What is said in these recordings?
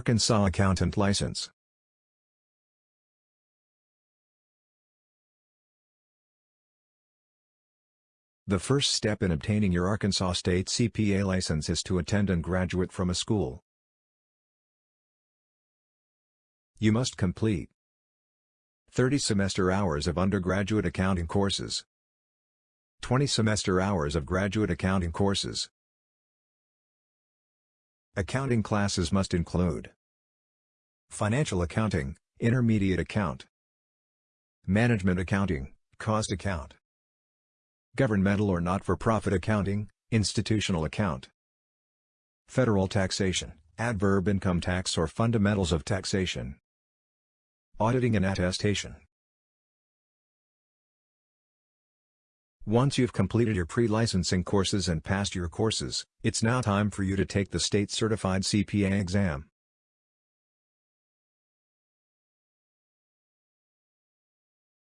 Arkansas Accountant License The first step in obtaining your Arkansas State CPA license is to attend and graduate from a school. You must complete 30 semester hours of undergraduate accounting courses, 20 semester hours of graduate accounting courses. Accounting classes must include Financial Accounting, Intermediate Account Management Accounting, Cost Account Governmental or not-for-profit accounting, Institutional Account Federal Taxation, Adverb Income Tax or Fundamentals of Taxation Auditing and Attestation Once you've completed your pre-licensing courses and passed your courses, it's now time for you to take the state-certified CPA exam.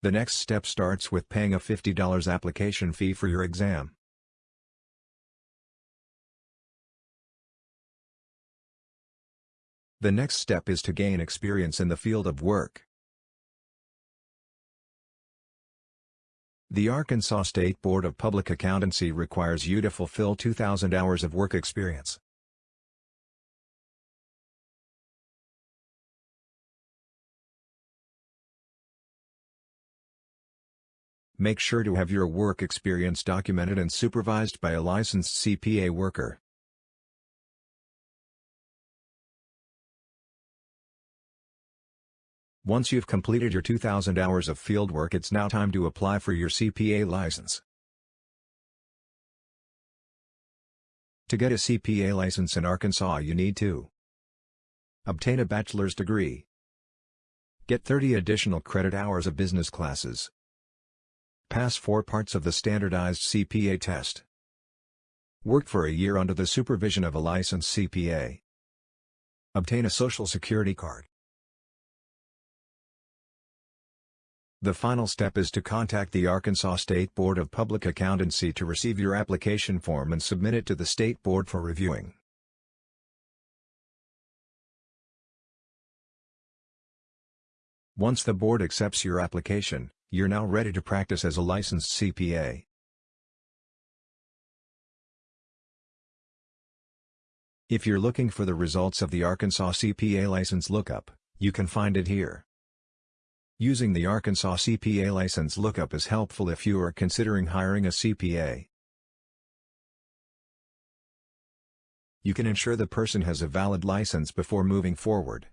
The next step starts with paying a $50 application fee for your exam. The next step is to gain experience in the field of work. The Arkansas State Board of Public Accountancy requires you to fulfill 2,000 hours of work experience. Make sure to have your work experience documented and supervised by a licensed CPA worker. Once you've completed your 2,000 hours of fieldwork it's now time to apply for your CPA license. To get a CPA license in Arkansas you need to Obtain a bachelor's degree. Get 30 additional credit hours of business classes. Pass four parts of the standardized CPA test. Work for a year under the supervision of a licensed CPA. Obtain a Social Security card. The final step is to contact the Arkansas State Board of Public Accountancy to receive your application form and submit it to the State Board for reviewing. Once the board accepts your application, you're now ready to practice as a licensed CPA. If you're looking for the results of the Arkansas CPA license lookup, you can find it here. Using the Arkansas CPA license lookup is helpful if you are considering hiring a CPA. You can ensure the person has a valid license before moving forward.